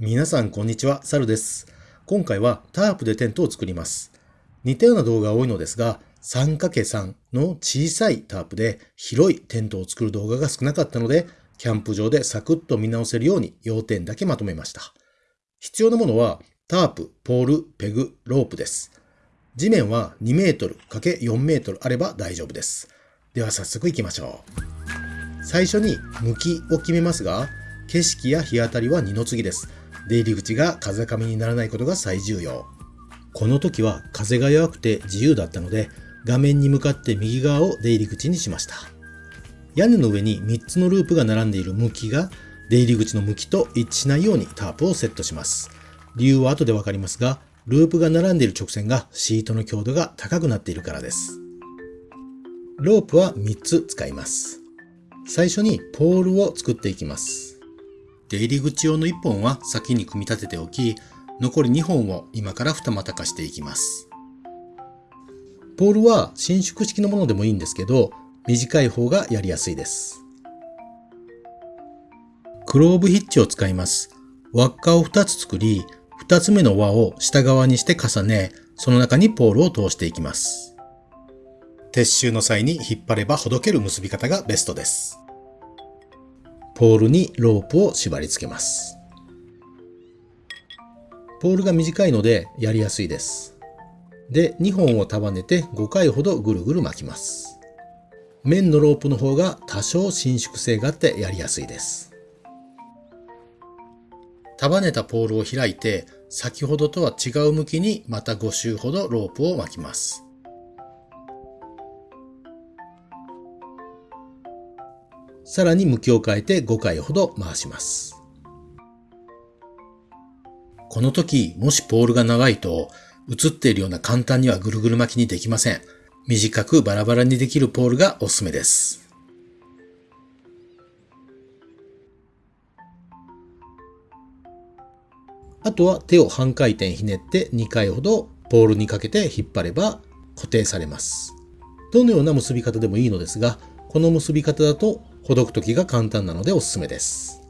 皆さんこんにちは、サルです。今回はタープでテントを作ります。似たような動画が多いのですが、3×3 の小さいタープで広いテントを作る動画が少なかったので、キャンプ場でサクッと見直せるように要点だけまとめました。必要なものはタープ、ポール、ペグ、ロープです。地面は2メートル ×4 メートルあれば大丈夫です。では早速行きましょう。最初に向きを決めますが、景色や日当たりは二の次です。出入り口が風上にならないことが最重要。この時は風が弱くて自由だったので、画面に向かって右側を出入り口にしました。屋根の上に3つのループが並んでいる向きが出入り口の向きと一致しないようにタープをセットします。理由は後でわかりますが、ループが並んでいる直線がシートの強度が高くなっているからです。ロープは3つ使います。最初にポールを作っていきます。出入り口用の1本は先に組み立てておき、残り2本を今から二股化していきます。ポールは伸縮式のものでもいいんですけど、短い方がやりやすいです。クローブヒッチを使います。輪っかを2つ作り、2つ目の輪を下側にして重ね、その中にポールを通していきます。撤収の際に引っ張ればほどける結び方がベストです。ポールにロープを縛り付けます。ポールが短いのでやりやすいです。で、2本を束ねて5回ほどぐるぐる巻きます。面のロープの方が多少伸縮性があってやりやすいです。束ねたポールを開いて先ほどとは違う向きにまた5周ほどロープを巻きます。さらに向きを変えて5回ほど回します。この時、もしポールが長いと、映っているような簡単にはぐるぐる巻きにできません。短くバラバラにできるポールがおすすめです。あとは手を半回転ひねって2回ほどポールにかけて引っ張れば固定されます。どのような結び方でもいいのですが、この結び方だとほどく時が簡単なのでおすすめです。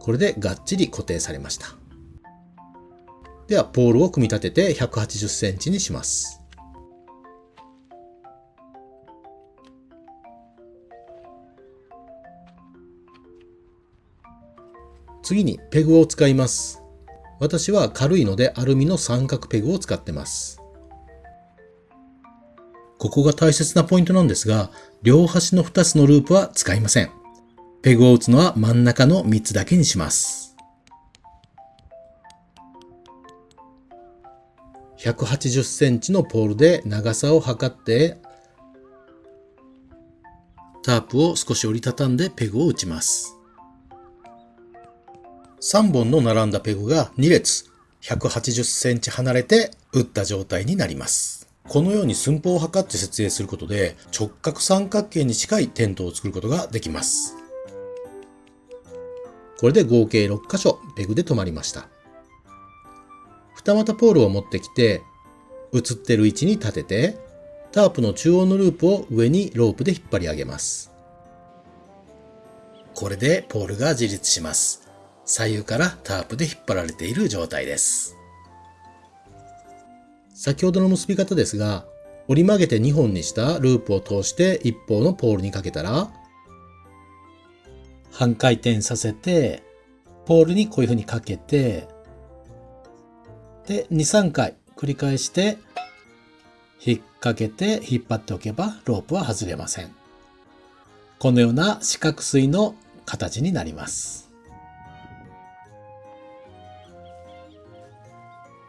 これでがっちり固定されました。では、ポールを組み立てて180センチにします。次にペグを使います。私は軽いのでアルミの三角ペグを使ってます。ここが大切なポイントなんですが、両端の2つのループは使いません。ペグを打つのは真ん中の3つだけにします。180センチのポールで長さを測って、タープを少し折りたたんでペグを打ちます。3本の並んだペグが2列180センチ離れて打った状態になります。このように寸法を測って設営することで直角三角形に近いテントを作ることができます。これで合計6箇所ペグで止まりました。二股ポールを持ってきて映ってる位置に立ててタープの中央のループを上にロープで引っ張り上げます。これでポールが自立します。左右からタープで引っ張られている状態です。先ほどの結び方ですが、折り曲げて2本にしたループを通して一方のポールにかけたら、半回転させて、ポールにこういう風にかけて、で、2、3回繰り返して、引っ掛けて引っ張っておけばロープは外れません。このような四角錐の形になります。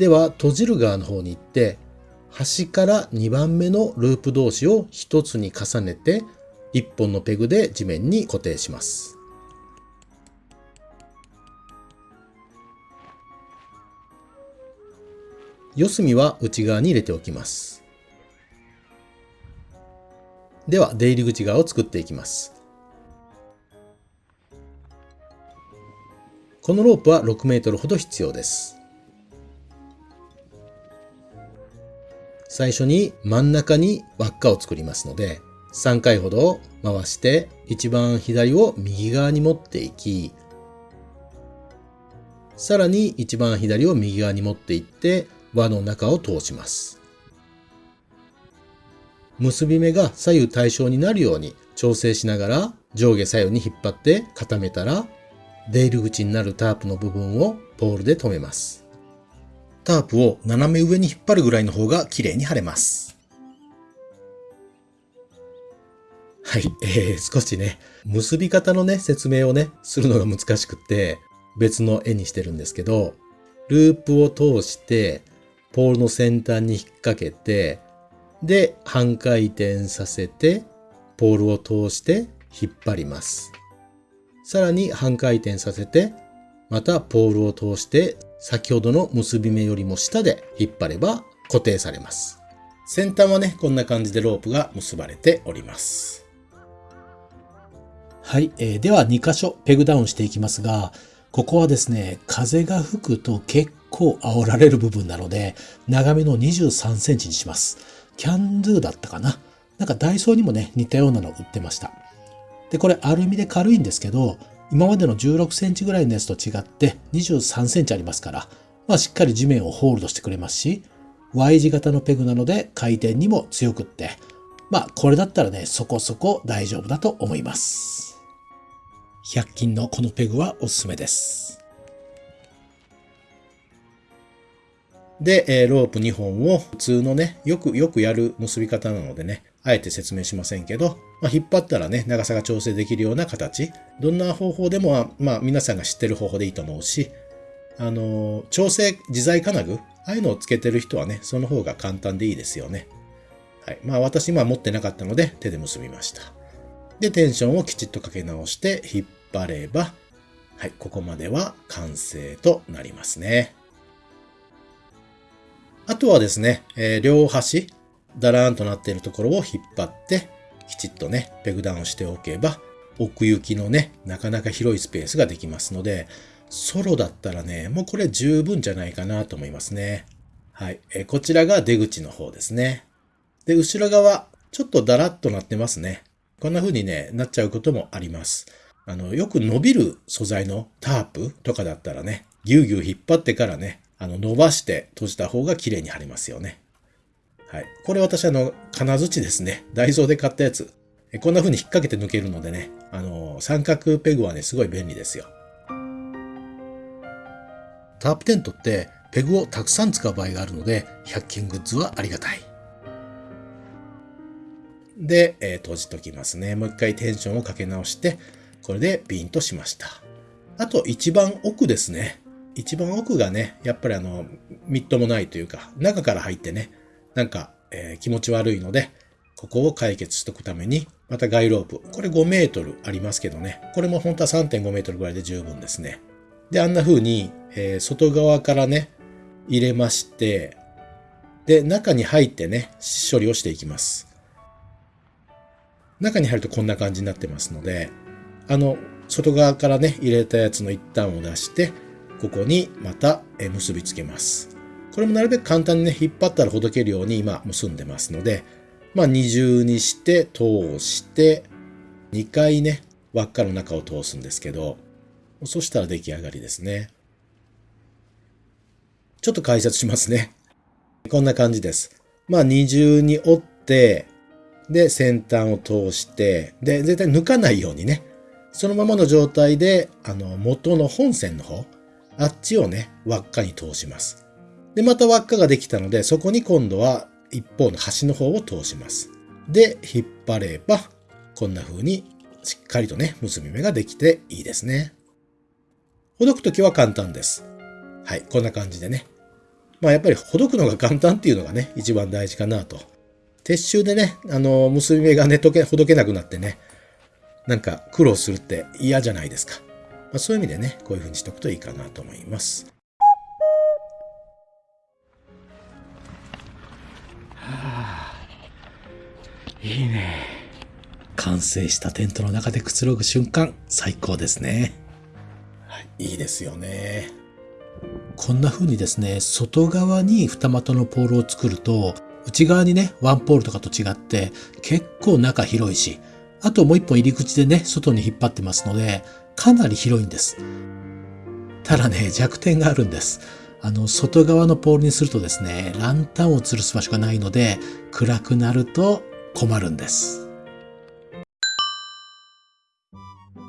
では閉じる側の方に行って端から2番目のループ同士を1つに重ねて1本のペグで地面に固定します。四隅は内側に入れておきます。では出入り口側を作っていきます。このロープは6メートルほど必要です。最初に真ん中に輪っかを作りますので、3回ほど回して一番左を右側に持っていき、さらに一番左を右側に持っていって輪の中を通します。結び目が左右対称になるように調整しながら上下左右に引っ張って固めたら出入り口になるタープの部分をポールで留めます。タープを斜め上に引っ張るぐらいの方が綺麗に貼れます。はい、えー、少しね、結び方のね、説明をね、するのが難しくって別の絵にしてるんですけど、ループを通して、ポールの先端に引っ掛けて、で、半回転させて、ポールを通して引っ張ります。さらに半回転させて、またポールを通して先ほどの結び目よりも下で引っ張れば固定されます。先端はね、こんな感じでロープが結ばれております。はい、えー、では2箇所ペグダウンしていきますが、ここはですね、風が吹くと結構煽られる部分なので、長めの23センチにします。キャンドゥだったかななんかダイソーにもね、似たようなの売ってました。で、これアルミで軽いんですけど、今までの16センチぐらいのやつと違って23センチありますから、まあしっかり地面をホールドしてくれますし、Y 字型のペグなので回転にも強くって、まあこれだったらね、そこそこ大丈夫だと思います。100均のこのペグはおすすめです。で、えー、ロープ2本を普通のね、よくよくやる結び方なのでね、あえて説明しませんけど、まあ、引っ張ったらね、長さが調整できるような形。どんな方法でも、まあ皆さんが知ってる方法でいいと思うし、あの、調整自在金具、ああいうのをつけてる人はね、その方が簡単でいいですよね。はい。まあ私今持ってなかったので手で結びました。で、テンションをきちっとかけ直して引っ張れば、はい、ここまでは完成となりますね。あとはですね、えー、両端、だらーんとなっているところを引っ張って、きちっとね、ペグダウンしておけば、奥行きのね、なかなか広いスペースができますので、ソロだったらね、もうこれ十分じゃないかなと思いますね。はい。え、こちらが出口の方ですね。で、後ろ側、ちょっとだらっとなってますね。こんな風にね、なっちゃうこともあります。あの、よく伸びる素材のタープとかだったらね、ぎゅうぎゅう引っ張ってからね、あの、伸ばして閉じた方が綺麗に貼れますよね。はい。これ私あの、金槌ですね。ダイソーで買ったやつ。こんな風に引っ掛けて抜けるのでね、あの、三角ペグはね、すごい便利ですよ。タープテントってペグをたくさん使う場合があるので、100均グッズはありがたい。で、えー、閉じときますね。もう一回テンションをかけ直して、これでピンとしました。あと一番奥ですね。一番奥がね、やっぱりあの、みっともないというか、中から入ってね、なんか、えー、気持ち悪いので、ここを解決しとくために、またガイロープ。これ5メートルありますけどね。これも本当は3.5メートルぐらいで十分ですね。で、あんな風に、えー、外側からね、入れまして、で、中に入ってね、処理をしていきます。中に入るとこんな感じになってますので、あの、外側からね、入れたやつの一端を出して、ここにまた結びつけます。これもなるべく簡単にね、引っ張ったらほどけるように今結んでますので、まあ二重にして通して、2回ね、輪っかの中を通すんですけど、そしたら出来上がりですね。ちょっと解説しますね。こんな感じです。まあ二重に折って、で、先端を通して、で、絶対抜かないようにね、そのままの状態で、あの、元の本線の方、あっちをね、輪っかに通します。で、また輪っかができたので、そこに今度は一方の端の方を通します。で、引っ張れば、こんな風にしっかりとね、結び目ができていいですね。ほどくときは簡単です。はい、こんな感じでね。まあやっぱりほどくのが簡単っていうのがね、一番大事かなと。撤収でね、あの、結び目がね、とけ、ほどけなくなってね、なんか苦労するって嫌じゃないですか。まあ、そういう意味でね、こういう風にしておくといいかなと思います。いいね。完成したテントの中でくつろぐ瞬間、最高ですね。はい、いいですよね。こんな風にですね、外側に二股のポールを作ると、内側にね、ワンポールとかと違って結構中広いし、あともう一本入り口でね、外に引っ張ってますので、かなり広いんです。ただね、弱点があるんです。あの、外側のポールにするとですね、ランタンを吊るす場所がないので、暗くなると困るんです。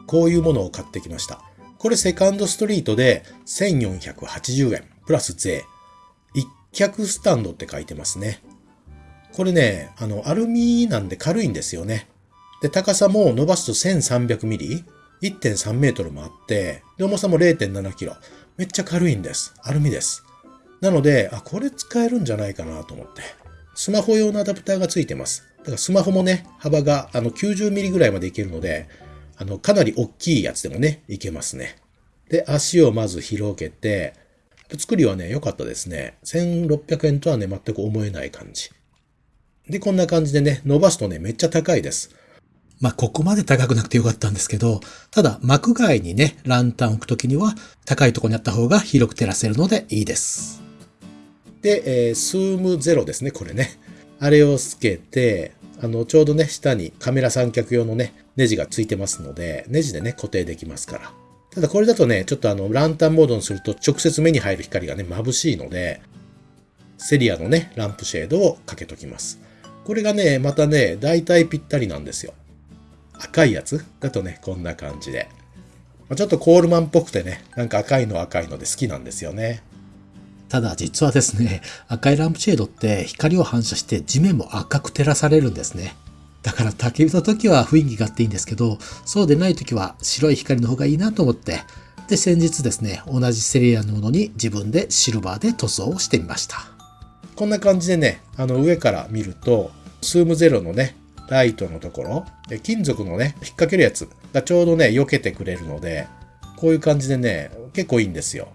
こういうものを買ってきました。これセカンドストリートで1480円プラス税。一脚スタンドって書いてますね。これね、あの、アルミなんで軽いんですよね。で、高さも伸ばすと1300ミリ ?1.3 メートルもあって、で、重さも0.7キロ。めっちゃ軽いんです。アルミです。なので、あ、これ使えるんじゃないかなと思って。スマホ用のアダプターがついてます。だからスマホもね、幅があの90ミリぐらいまでいけるので、あの、かなり大きいやつでもね、いけますね。で、足をまず広げて、作りはね、良かったですね。1600円とはね、全く思えない感じ。で、こんな感じでね、伸ばすとね、めっちゃ高いです。まあ、ここまで高くなくてよかったんですけど、ただ、幕外にね、ランタンを置くときには、高いところにあった方が広く照らせるのでいいです。で、えー、スームゼロですね、これね。あれをつけて、あの、ちょうどね、下にカメラ三脚用のね、ネジがついてますので、ネジでね、固定できますから。ただこれだとね、ちょっとあの、ランタンモードにすると直接目に入る光がね、眩しいので、セリアのね、ランプシェードをかけときます。これがね、またね、大体ぴったりなんですよ。赤いやつ？だとね、こんな感じで。ちょっとコールマンっぽくてね、なんか赤いの赤いので好きなんですよね。ただ実はですね、赤いランプシェードって光を反射して地面も赤く照らされるんですね。だから焚き火の時は雰囲気があっていいんですけど、そうでない時は白い光の方がいいなと思って、で、先日ですね、同じセリアのものに自分でシルバーで塗装をしてみました。こんな感じでね、あの上から見ると、スームゼロのね、ライトのところ、金属のね、引っ掛けるやつがちょうどね、避けてくれるので、こういう感じでね、結構いいんですよ。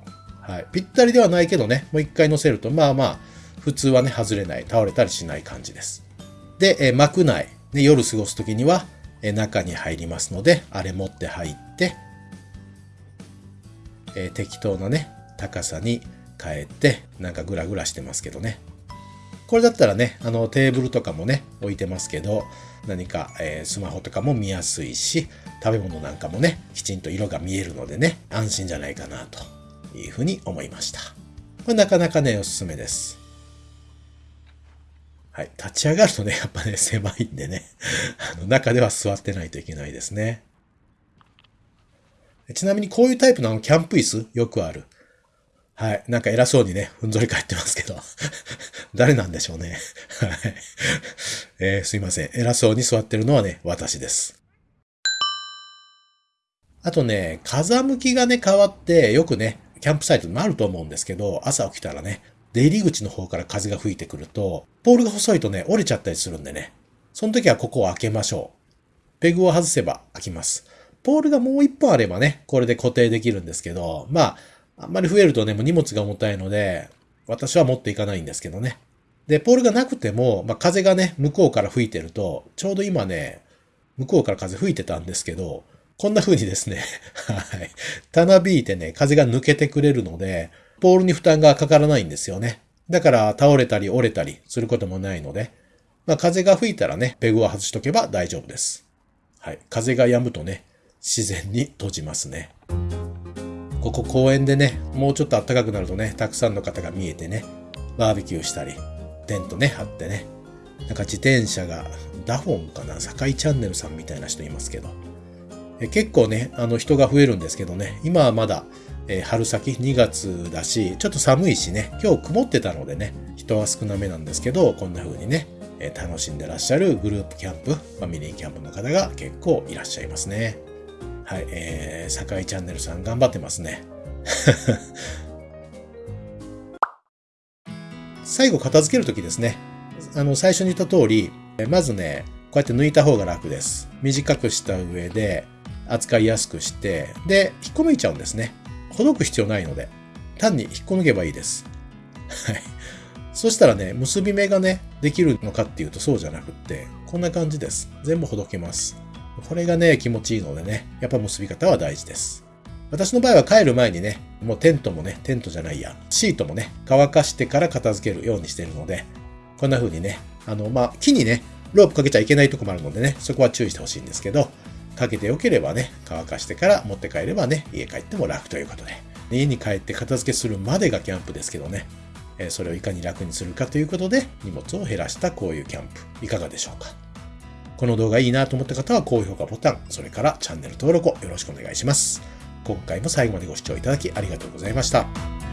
はい。ぴったりではないけどね、もう一回乗せると、まあまあ、普通はね、外れない、倒れたりしない感じです。で、え幕内、ね、夜過ごすときには、え中に入りますので、あれ持って入って、え適当なね、高さに変えて、なんかグラグラしてますけどね。これだったらね、あのテーブルとかもね、置いてますけど、何か、えースマホとかも見やすいし、食べ物なんかもね、きちんと色が見えるのでね、安心じゃないかなというふうに思いました。これなかなかね、おすすめです。はい。立ち上がるとね、やっぱね、狭いんでね、あの中では座ってないといけないですね。ちなみにこういうタイプのあのキャンプ椅子よくある。はい。なんか偉そうにね、ふんぞり返ってますけど。誰なんでしょうね。はい。えーすいません。偉そうに座ってるのはね、私です。あとね、風向きがね、変わって、よくね、キャンプサイトにもあると思うんですけど、朝起きたらね、出入り口の方から風が吹いてくると、ポールが細いとね、折れちゃったりするんでね、その時はここを開けましょう。ペグを外せば開きます。ポールがもう一本あればね、これで固定できるんですけど、まあ、あんまり増えるとね、もう荷物が重たいので、私は持っていかないんですけどね。で、ポールがなくても、まあ、風がね、向こうから吹いてると、ちょうど今ね、向こうから風吹いてたんですけど、こんな風にですね、はい。たなびいてね、風が抜けてくれるので、ポールに負担がかからないんですよね。だから倒れたり折れたりすることもないので、まあ、風が吹いたらね、ペグを外しとけば大丈夫です。はい。風が止むとね、自然に閉じますね。ここ公園でね、もうちょっと暖かくなるとね、たくさんの方が見えてね、バーベキューしたり、テントね、張ってね、なんか自転車が、ダフォンかな、堺チャンネルさんみたいな人いますけど、結構ね、あの人が増えるんですけどね、今はまだ、え春先2月だし、ちょっと寒いしね、今日曇ってたのでね、人は少なめなんですけど、こんな風にね、え楽しんでらっしゃるグループキャンプ、ファミリーキャンプの方が結構いらっしゃいますね。はい、えー、堺チャンネルさん頑張ってますね。最後片付けるときですね。あの、最初に言った通り、まずね、こうやって抜いた方が楽です。短くした上で、扱いやすくして、で、引っこ抜いちゃうんですね。ほどく必要ないので、単に引っこ抜けばいいです。はい。そしたらね、結び目がね、できるのかっていうとそうじゃなくって、こんな感じです。全部ほどけます。これがね、気持ちいいのでね、やっぱ結び方は大事です。私の場合は帰る前にね、もうテントもね、テントじゃないや、シートもね、乾かしてから片付けるようにしてるので、こんな風にね、あの、まあ、木にね、ロープかけちゃいけないとこもあるのでね、そこは注意してほしいんですけど、かけてよければね、乾かしてから持って帰ればね、家帰っても楽ということで、家に帰って片付けするまでがキャンプですけどね、えそれをいかに楽にするかということで荷物を減らしたこういうキャンプいかがでしょうかこの動画いいなと思った方は高評価ボタン、それからチャンネル登録をよろしくお願いします。今回も最後までご視聴いただきありがとうございました。